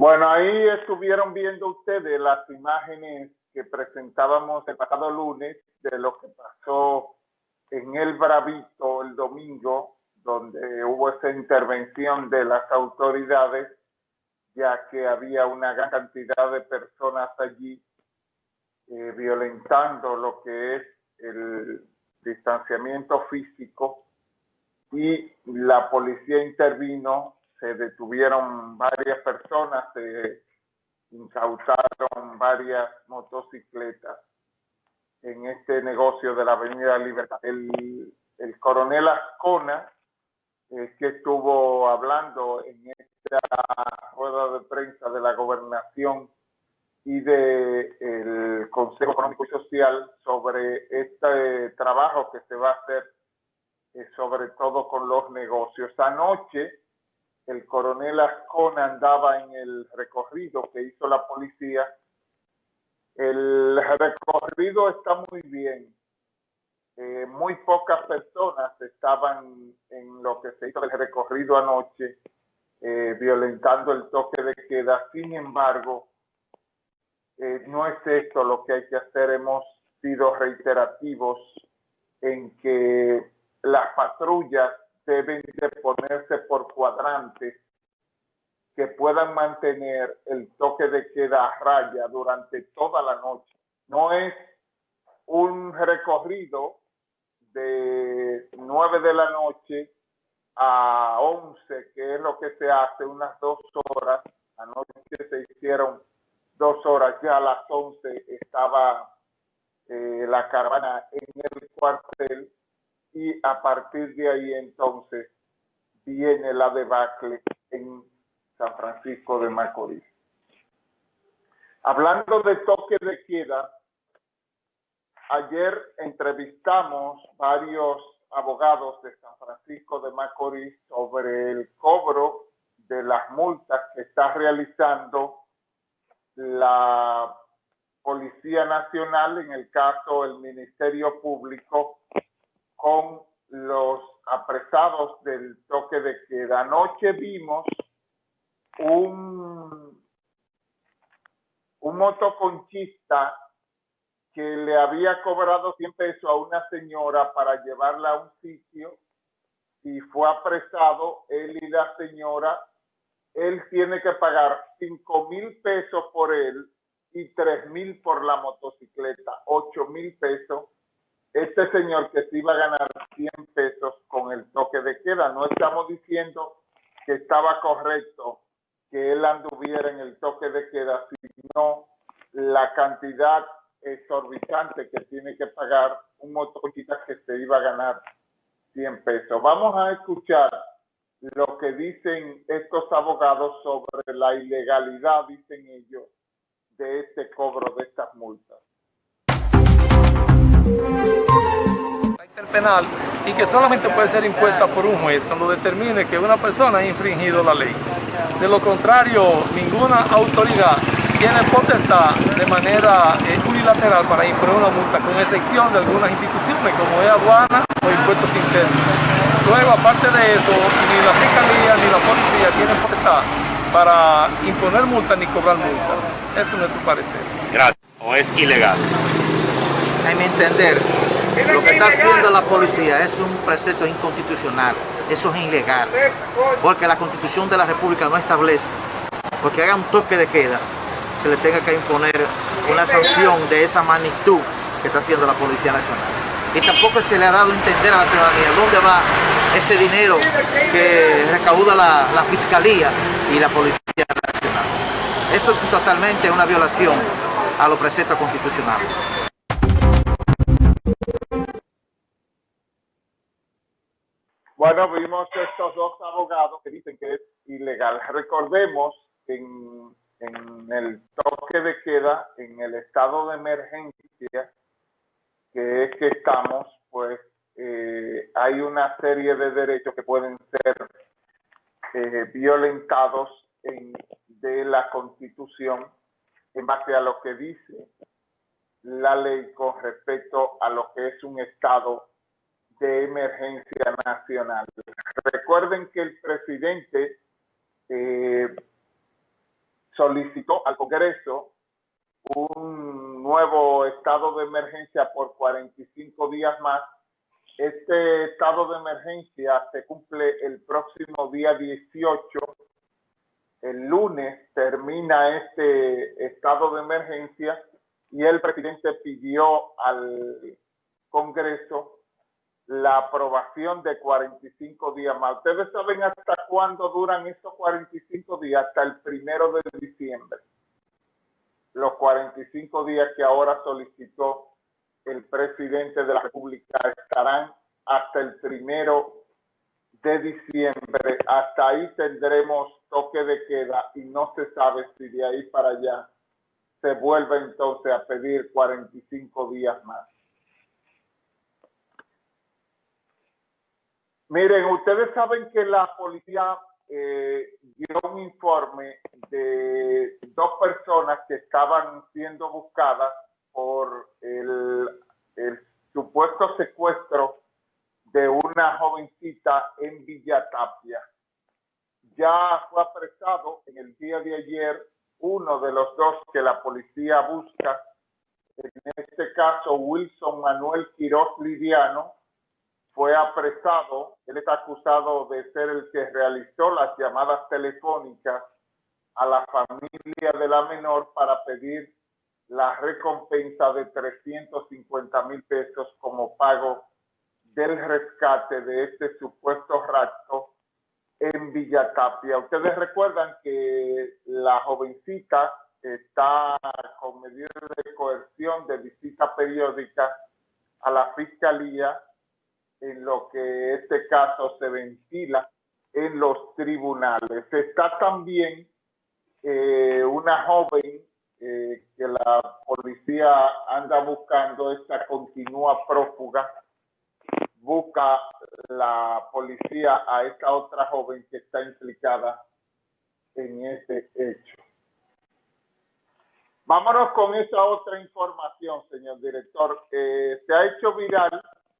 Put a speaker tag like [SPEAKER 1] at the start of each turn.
[SPEAKER 1] Bueno, ahí estuvieron viendo ustedes las imágenes que presentábamos el pasado lunes de lo que pasó en el Bravito el domingo, donde hubo esa intervención de las autoridades, ya que había una gran cantidad de personas allí eh, violentando lo que es el distanciamiento físico y la policía intervino se detuvieron varias personas, se incautaron varias motocicletas en este negocio de la Avenida Libertad. El, el coronel Ascona, eh, que estuvo hablando en esta rueda de prensa de la gobernación y del el Consejo Económico y Social sobre este trabajo que se va a hacer, eh, sobre todo con los negocios. Anoche, el coronel Ascona andaba en el recorrido que hizo la policía. El recorrido está muy bien. Eh, muy pocas personas estaban en lo que se hizo el recorrido anoche, eh, violentando el toque de queda. Sin embargo, eh, no es esto lo que hay que hacer. Hemos sido reiterativos en que las patrullas deben de ponerse por cuadrantes que puedan mantener el toque de queda a raya durante toda la noche. No es un recorrido de 9 de la noche a 11, que es lo que se hace unas dos horas. Anoche se hicieron dos horas, ya a las 11 estaba eh, la caravana en el cuartel y a partir de ahí entonces viene la debacle en San Francisco de Macorís. Hablando de toque de queda, ayer entrevistamos varios abogados de San Francisco de Macorís sobre el cobro de las multas que está realizando la Policía Nacional, en el caso el Ministerio Público, con los apresados del toque de queda. Anoche vimos un, un motoconchista que le había cobrado 100 pesos a una señora para llevarla a un sitio y fue apresado él y la señora. Él tiene que pagar 5 mil pesos por él y 3 mil por la motocicleta, 8 mil pesos este señor que se iba a ganar 100 pesos con el toque de queda. No estamos diciendo que estaba correcto que él anduviera en el toque de queda, sino la cantidad exorbitante que tiene que pagar un motorista que se iba a ganar 100 pesos. Vamos a escuchar lo que dicen estos abogados sobre la ilegalidad, dicen ellos, de este cobro de estas multas
[SPEAKER 2] penal y que solamente puede ser impuesta por un juez cuando determine que una persona ha infringido la ley. De lo contrario, ninguna autoridad tiene potestad de manera eh, unilateral para imponer una multa, con excepción de algunas instituciones como es aduana o impuestos internos. Luego, aparte de eso, ni la Fiscalía ni la Policía tienen potestad para imponer multa ni cobrar multa. Eso es nuestro parecer.
[SPEAKER 3] Gracias. ¿O es ilegal?
[SPEAKER 4] A entender, lo que está haciendo la policía es un precepto inconstitucional, eso es ilegal, porque la constitución de la república no establece, porque haga un toque de queda, se le tenga que imponer una sanción de esa magnitud que está haciendo la Policía Nacional. Y tampoco se le ha dado a entender a la ciudadanía dónde va ese dinero que recauda la Fiscalía y la Policía Nacional. Eso es totalmente una violación a los preceptos constitucionales.
[SPEAKER 1] Bueno, vimos estos dos abogados que dicen que es ilegal. Recordemos en, en el toque de queda, en el estado de emergencia que es que estamos, pues eh, hay una serie de derechos que pueden ser eh, violentados en, de la Constitución en base a lo que dice la ley con respecto a lo que es un estado de emergencia nacional. Recuerden que el presidente eh, solicitó al Congreso un nuevo estado de emergencia por 45 días más. Este estado de emergencia se cumple el próximo día 18. El lunes termina este estado de emergencia y el presidente pidió al Congreso la aprobación de 45 días más. ¿Ustedes saben hasta cuándo duran esos 45 días? Hasta el primero de diciembre. Los 45 días que ahora solicitó el presidente de la República estarán hasta el primero de diciembre. Hasta ahí tendremos toque de queda y no se sabe si de ahí para allá se vuelve entonces a pedir 45 días más. Miren, ustedes saben que la policía eh, dio un informe de dos personas que estaban siendo buscadas por el, supuesto secuestro de una jovencita en Villa Tapia. Ya fue apresado en el día de ayer uno de los dos que la policía busca, en este caso Wilson Manuel Quiroz Lidiano, fue apresado. Él está acusado de ser el que realizó las llamadas telefónicas a la familia de la menor para pedir la recompensa de 350 mil pesos como pago del rescate de este supuesto rapto en Villa Tapia. Ustedes recuerdan que la jovencita está con medidas de coerción de visita periódica a la fiscalía en lo que este caso se ventila en los tribunales. Está también eh, una joven eh, que la policía anda buscando, esta continúa prófuga, busca la policía a esta otra joven que está implicada en este hecho. Vámonos con esa otra información, señor director. Eh, se ha hecho viral